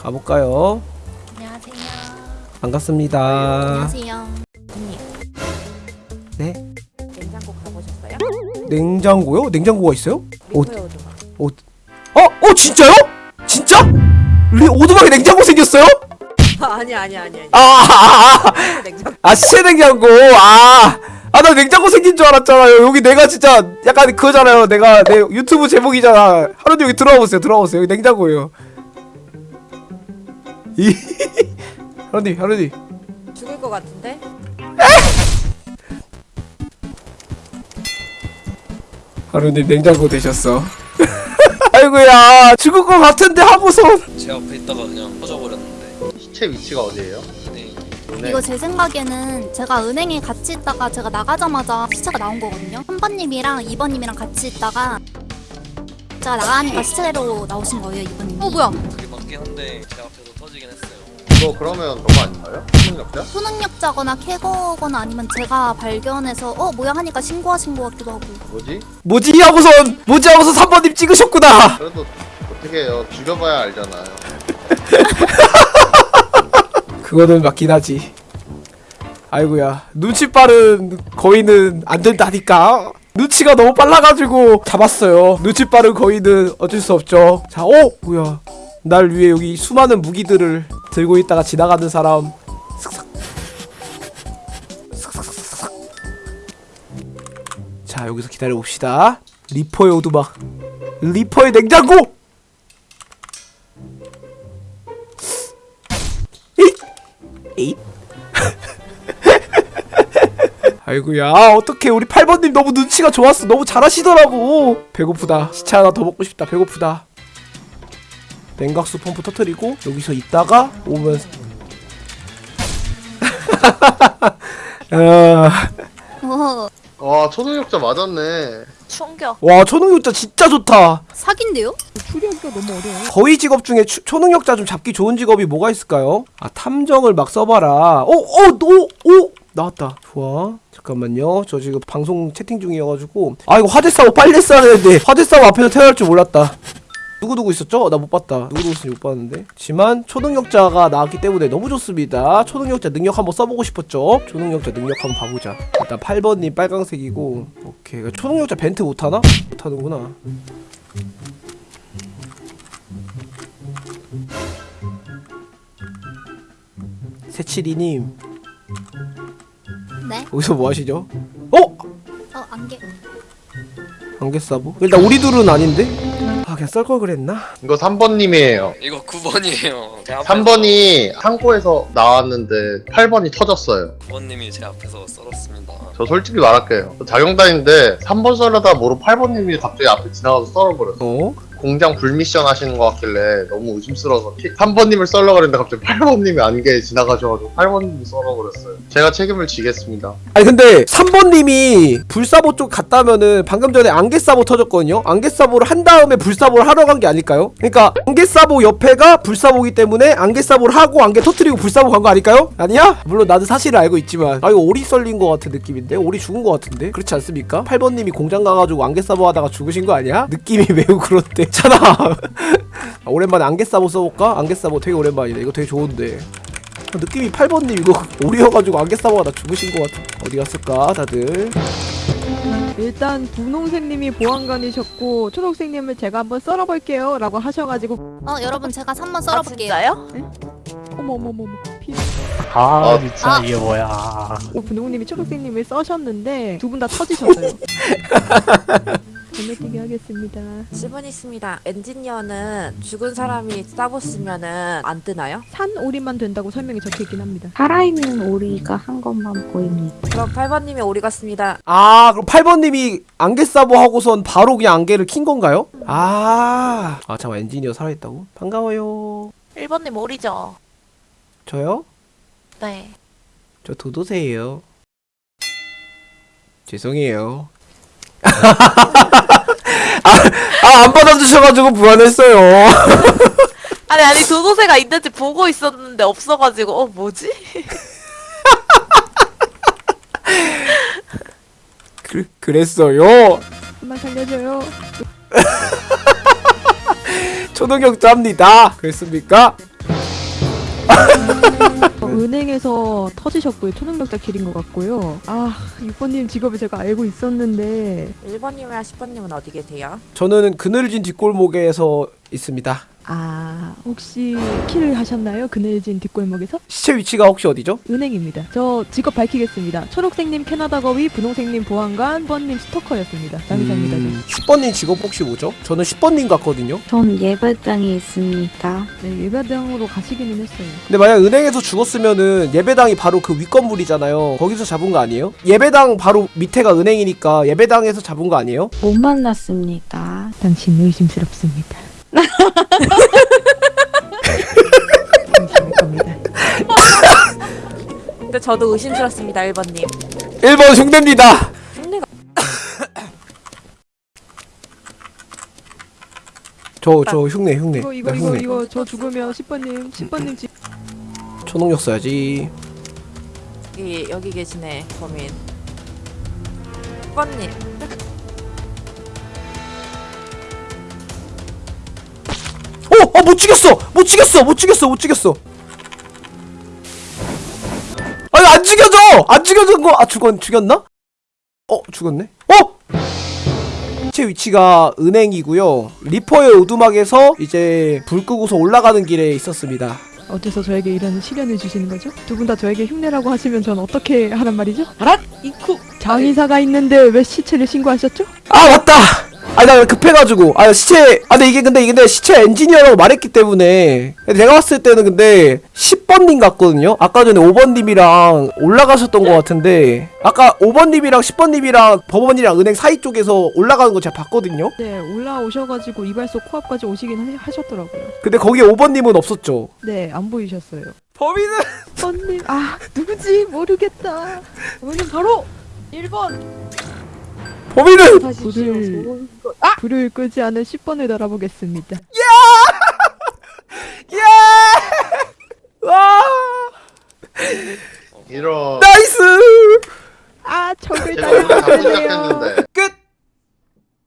가볼까요? 안녕하세요. 반갑습니다. 안녕하세요. 언니 네? 냉장고 가보셨어요? 냉장고요? 냉장고가 있어요? 어, 오두막 어? 어 진짜요? 진짜? 리 오두막에 냉장고 생겼어요? 아니 아니 아니 아니 아, 아, 아, 냉장고 아 시체 냉장고. 아, 아 나 냉장고 생긴 줄 알았잖아요. 여기 내가 진짜 약간 그거잖아요. 내가 내 유튜브 제목이잖아. 하루님 여기 들어와 보세요. 들어와 보세요. 여기 냉장고예요. 이 하루님, 하루님. 죽을 것 같은데? 하루님 냉장고 되셨어. 아이고야 죽을 것 같은데 하고서 제 앞에 있다가 그냥 터져버렸는데 시체 위치가 어디예요? 네. 네. 이거 제 생각에는 제가 은행에 같이 있다가 제가 나가자마자 시체가 나온 거거든요. 3번님이랑 2번님이랑 같이 있다가 제가 나가니까 시체로 나오신 거예요, 2번님이. 어, 뭐야? 그게 맞긴 한데 제 했어요 이거 그러면 그거 아닌가요? 초능력자? 초능력자거나 캐거거나 아니면 제가 발견해서 어, 뭐야 하니까 신고하신 것 같기도 하고. 뭐지? 뭐지 하고선 뭐지 하고서 3번님 찍으셨구나. 그래도 어떻게 해요? 죽여봐야 알잖아요. 그거는 맞긴 하지. 아이고야 눈치 빠른 거인은 안 된다니까. 눈치가 너무 빨라가지고 잡았어요. 눈치 빠른 거인은 어쩔 수 없죠. 자, 어 뭐야? 날 위해 여기 수많은 무기들을 들고 있다가 지나가는 사람. 슥싹. 슥싹슥싹. 자 여기서 기다려 봅시다. 리퍼의 오두막. 리퍼의 냉장고. 아이고야 어떡해 우리 8번님 너무 눈치가 좋았어 너무 잘하시더라고 배고프다 시체 하나 더 먹고 싶다 배고프다 냉각수 펌프 터트리고 여기서 있다가 오면 아, 어, 와 초능력자 맞았네. 충격. 와 초능력자 진짜 좋다. 사기인데요? 추리하기가 너무 어려워. 거의 직업 중에 추- 초능력자 좀 잡기 좋은 직업이 뭐가 있을까요? 아 탐정을 막 써봐라. 오오오오! 나왔다. 좋아. 잠깐만요. 저 지금 방송 채팅 중이어가지고. 아 이거 화재 싸고 빨리 했어야 되는데 화재 싸고 앞에서 태어날 줄 몰랐다 누구누구 있었죠? 나 못 봤다 누구누구 있었는지 못 봤는데 지만 초능력자가 나왔기 때문에 너무 좋습니다 초능력자 능력 한번 써보고 싶었죠? 초능력자 능력 한번 봐보자 일단 8번님 빨강색이고 오케이 초능력자 벤트 못하나? 못하는구나 세칠이님 네? 여기서 뭐 하시죠? 어? 어, 안개. 안개 싸보? 일단 우리 둘은 아닌데? 아 그냥 썰 걸 그랬나? 이거 3번님이에요. 이거 9번이에요 제 앞에서 3번이 창고에서 나왔는데 8번이 터졌어요. 9번님이 제 앞에서 썰었습니다 저 솔직히 말할게요. 저 자경단인데 3번 썰려다 모르 8번님이 갑자기 앞에 지나가서 썰어버렸어. 어? 공장 불미션 하시는 것 같길래 너무 의심스러워서 3번님을 썰려고 그랬는데 갑자기 8번님이 안개에 지나가셔가지고 8번님이 썰어 버렸어요. 제가 책임을 지겠습니다. 아니 근데 3번님이 불사보 쪽 갔다면은 방금 전에 안개사보 터졌거든요? 안개사보를 한 다음에 불사보를 하러 간 게 아닐까요? 그러니까 안개사보 옆에가 불사보기 때문에 안개사보를 하고 안개 터트리고 불사보 간 거 아닐까요? 아니야? 물론 나도 사실을 알고 있지만 아 이거 오리 썰린 거 같은 느낌인데? 오리 죽은 거 같은데? 그렇지 않습니까? 8번님이 공장 가가지고 안개사보 하다가 죽으신 거 아니야? 느낌이 매우 그렇대 잖아. 아, 오랜만에 안개사보 써볼까? 안개사보 되게 오랜만이네. 이거 되게 좋은데. 아, 느낌이 8번님 이거 오리여가지고 안개사보 하다 죽으신 거 같아 어디 갔을까 다들? 일단 분홍색님이 보안관이셨고 초록색님을 제가 한번 썰어볼게요 라고 하셔가지고 어, 여러분 제가 3번 아 썰어볼게요. 진짜요? 어머머머머 피. 아, 아, 진짜 아. 이게 뭐야. 오, 분홍님이 초록색님을 써셨는데 두 분 다 터지셨어요 건너뛰기 하겠습니다 10분 있습니다 엔지니어는 죽은 사람이 싸봤으면은 안 뜨나요? 산 오리만 된다고 설명이 적혀있긴 합니다 살아있는 오리가 한 것만 보입니다. 그럼 8번님이 오리 같습니다 아 그럼 8번님이 안개 사보 하고선 바로 그냥 안개를 킨 건가요? 아, 아 잠깐 엔지니어 살아있다고? 반가워요 1번님 오리죠? 저요? 네. 저 도도새예요 죄송해요 아, 아, 안 받아주셔가지고 불안했어요. 아니 아니 도도새가 있는지 보고 있었는데 없어가지고 어 뭐지? 그, 그랬어요. 한번 살려줘요 초능력자입니다. 그랬습니까? 어, 은행에서 터지셨고요. 초능력자 길인 것 같고요. 아 6번님 직업을 제가 알고 있었는데 1번님이랑 10번님은 어디 계세요? 저는 그늘진 뒷골목에서 있습니다. 아 혹시 킬을 하셨나요? 그늘진 뒷골목에서? 시체 위치가 혹시 어디죠? 은행입니다. 저 직업 밝히겠습니다. 초록색님 캐나다 거위, 분홍색님 보안관, 번님 스토커였습니다. 장의사입니다. 음, 10번님 직업 혹시 뭐죠? 저는 10번님 같거든요. 전 예배당에 있습니다. 저. 네 예배당으로 가시기는 했어요. 근데 만약 은행에서 죽었으면은 예배당이 바로 그 윗건물이잖아요. 거기서 잡은 거 아니에요? 예배당 바로 밑에가 은행이니까 예배당에서 잡은 거 아니에요? 못 만났습니다. 당신 의심스럽습니다. 근데 저도 의심스럽습니다 1번님 1번 흉내입니다. 흉내가 저 저 흉내 흉내. 이거 이거 나 이거 흉내. 이거 저 죽으면 10번님 10번님 지 초능력 써야지. 여기 여기 계시네 범인 10번님 어, 어, 못 죽였어, 못 죽였어, 못 죽였어, 못 죽였어. 아니 안 죽여져, 안 죽여진 거, 아 죽었, 죽였나? 어, 죽었네. 어? 제 위치가 은행이고요. 리퍼의 오두막에서 이제 불 끄고서 올라가는 길에 있었습니다. 어째서 저에게 이런 시련을 주시는 거죠? 두 분 다 저에게 흉내라고 하시면 전 어떻게 하란 말이죠? 알았! 이쿠! 장의사가 있는데 왜 시체를 신고하셨죠? 아 맞다. 아니 나 급해가지고 아 시체 아 근데 이게 근데 이게 근데 시체 엔지니어라고 말했기 때문에 내가 봤을 때는 근데 10번님 같거든요 아까 전에 5번님이랑 올라가셨던 것 같은데 아까 5번님이랑 10번님이랑 법원이랑 은행 사이 쪽에서 올라가는 거 제가 봤거든요 네, 올라오셔가지고 이발소 코앞까지 오시긴 하, 하셨더라고요. 근데 거기 5번님은 없었죠 네, 안 보이셨어요. 범인은 번님, 아, 누구지? 모르겠다. 번님 바로 1번! 범인은 불을, 불을 끄지 않은 10번을 달아보겠습니다. 예! 와 이런 nice 아, 적을. 시작했는데